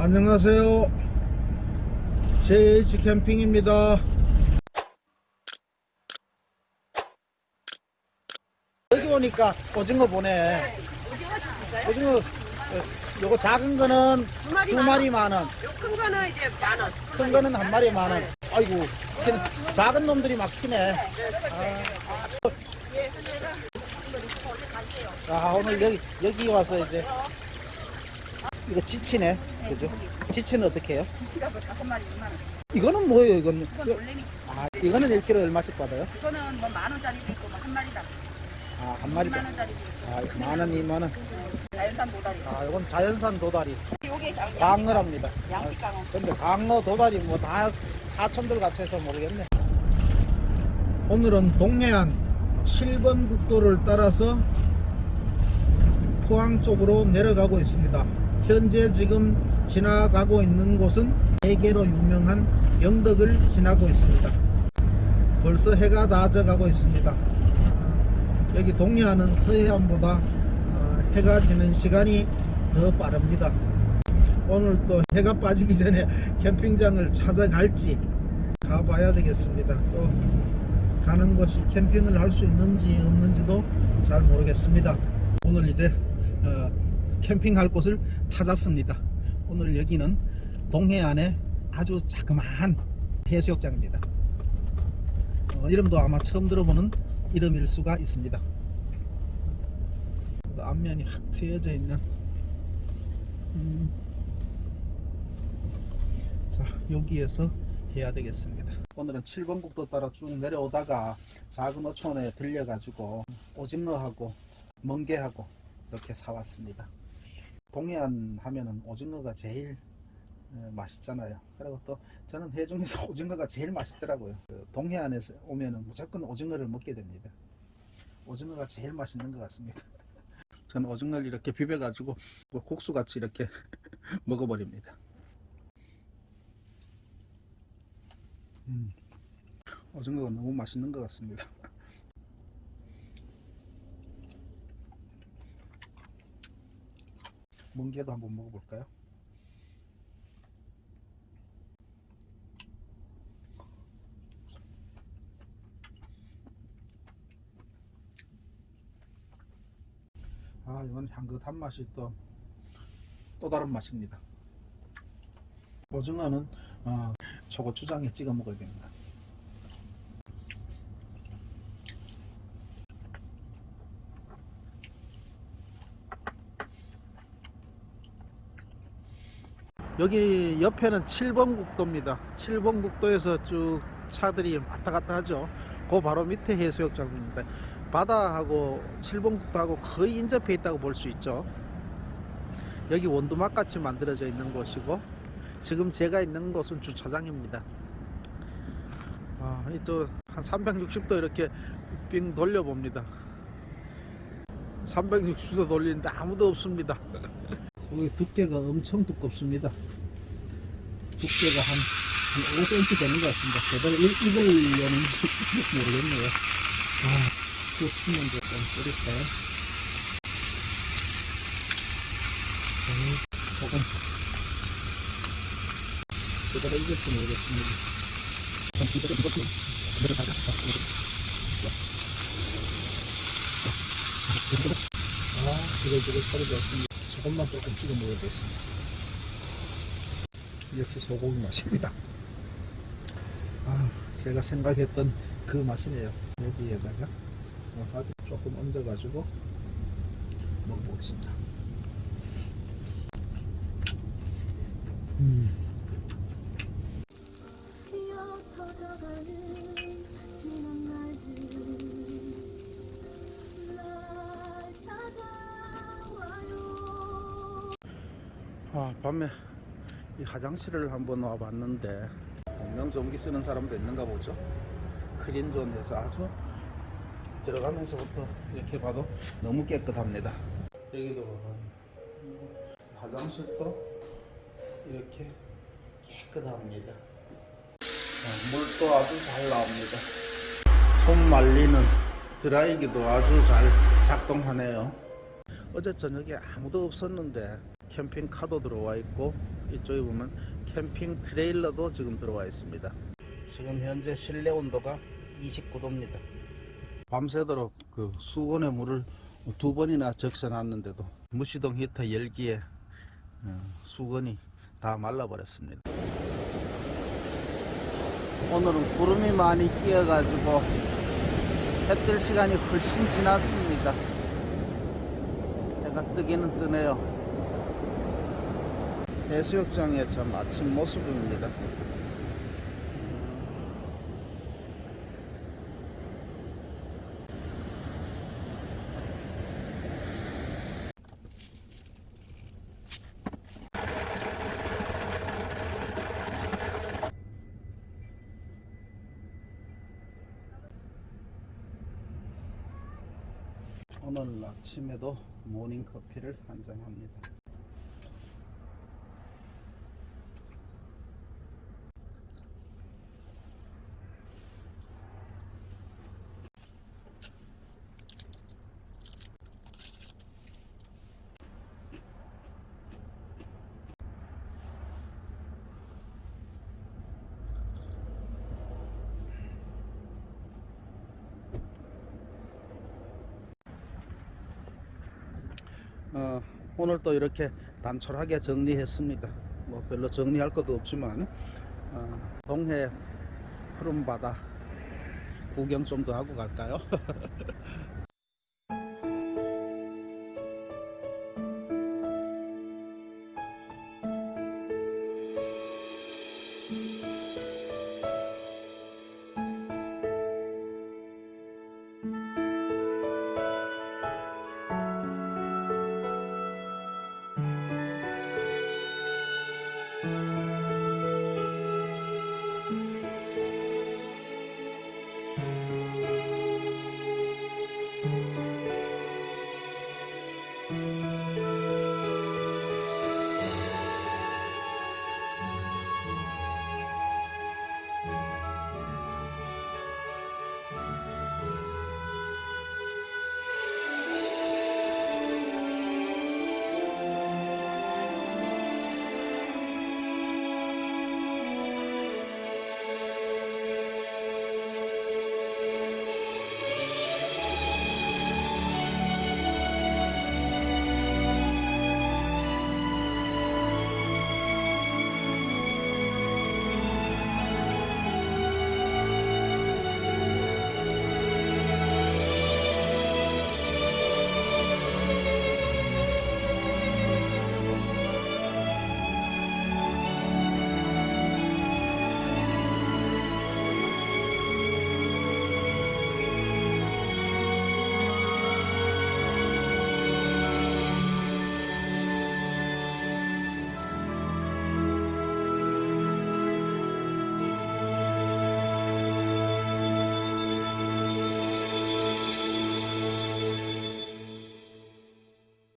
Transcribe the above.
안녕하세요. JH 캠핑입니다. 여기 오니까 오징어 보네. 오징어, 어, 요거 작은 거는 두 마리 두만 마리 만 원, 큰 거는 이제 만 원. 큰 거는 한 마리 만 원. 아이고, 큰- 작은 놈들이 막 키네. 아, 아, 오늘 여기, 여기 와서 이제, 이거 지치네. 그죠? 지치는 어떻게 해요? 지치가 뭐 다섯 마리 2만 원. 이거는 뭐예요, 이건? 이건 놀래미. 아, 이거는 1kg 얼마씩 받아요? 이거는 뭐 만 원짜리도 있고 뭐한 마리당 아, 한 마리. 2만 원짜리도 있고 아, 만 원, 이만 원. 자연산 도다리. 아, 이건 자연산 도다리. 요게 양- 강어랍니다. 양식 강어. 근데 강어, 도다리 뭐 다 사천들 같아서 모르겠네. 오늘은 동해안 7번 국도를 따라서 포항 쪽으로 내려가고 있습니다. 현재 지금 지나가고 있는 곳은 대게로 유명한 영덕을 지나고 있습니다. 벌써 해가 다 져가고 있습니다. 여기 동해안은 서해안보다 어, 해가 지는 시간이 더 빠릅니다. 오늘 또 해가 빠지기 전에 캠핑장을 찾아갈지 가봐야 되겠습니다. 또 가는 곳이 캠핑을 할 수 있는지 없는지도 잘 모르겠습니다. 오늘 이제 어, 캠핑할 곳을 찾았습니다. 오늘 여기는 동해안의 아주 자그마한 해수욕장입니다. 어, 이름도 아마 처음 들어보는 이름일 수가 있습니다. 또 앞면이 확 트여져 있는 음, 자 여기에서 해야 되겠습니다 오늘은 7번 국도 따라 쭉 내려오다가 작은 어촌에 들려가지고 오징어하고 멍게하고 이렇게 사왔습니다 동해안 하면은 오징어가 제일 어, 맛있잖아요. 그리고 또 저는 해 중에서 오징어가 제일 맛있더라고요. 그 동해안에서 오면은 무조건 오징어를 먹게 됩니다. 오징어가 제일 맛있는 것 같습니다. 저는 오징어를 이렇게 비벼 가지고 뭐 국수같이 이렇게 먹어버립니다. 음, 오징어가 너무 맛있는 것 같습니다. 멍게도 한번 먹어볼까요? 아, 이건 향긋한 맛이 또, 또 다른 맛입니다. 오징어는 어, 초고추장에 찍어 먹어야 됩니다. 여기 옆에는 7번 국도입니다. 7번 국도에서 쭉 차들이 왔다 갔다 하죠. 그 바로 밑에 해수욕장입니다. 바다하고 7번 국도하고 거의 인접해 있다고 볼 수 있죠. 여기 원두막 같이 만들어져 있는 곳이고 지금 제가 있는 곳은 주차장입니다. 아, 이쪽 한 360도 이렇게 빙 돌려봅니다. 360도 돌리는데 아무도 없습니다. 여기 두께가 엄청 두껍습니다. 두께가 한, 한 5cm 되는 것 같습니다. 이- 익으려는지 모르겠네요. 아, 그 수면 조금 뿌릴까요? 음, 조금 제대로 익을지 모르겠습니다. 좀 기다려 보고 그대로 가자. 아, 지글지글 소리가 없습니다. 조금만 조금 찍어 먹어야겠습니다. 역시 소고기 맛입니다. 아, 제가 생각했던 그 맛이네요. 여기에다가 와사비 조금 얹어 가지고 먹어보겠습니다. 음. 아, 밤에 이 화장실을 한번 와봤는데 공명 전기 쓰는 사람도 있는가 보죠. 크린존에서 아주 들어가면서부터 이렇게 봐도 너무 깨끗합니다. 여기도 봐봐. 화장실도 이렇게 깨끗합니다. 어, 물도 아주 잘 나옵니다. 손 말리는 드라이기도 아주 잘 작동하네요. 어제 저녁에 아무도 없었는데 캠핑카도 들어와 있고 이쪽에 보면 캠핑 트레일러도 지금 들어와 있습니다. 지금 현재 실내 온도가 29도입니다. 밤새도록 그 수온의 물을 두 번이나 적셔놨는데도 무시동 히터 열기에 어, 수건이 다 말라버렸습니다. 오늘은 구름이 많이 끼어 가지고 해 뜰 시간이 훨씬 지났습니다. 해가 뜨기는 뜨네요. 해수욕장의 참 아침 모습입니다. 오늘 아침에도 모닝 커피를 한 잔 합니다. 어, 오늘 또 이렇게 단촐하게 정리했습니다. 뭐 별로 정리할 것도 없지만 어, 동해 푸른 바다 구경 좀 더 하고 갈까요?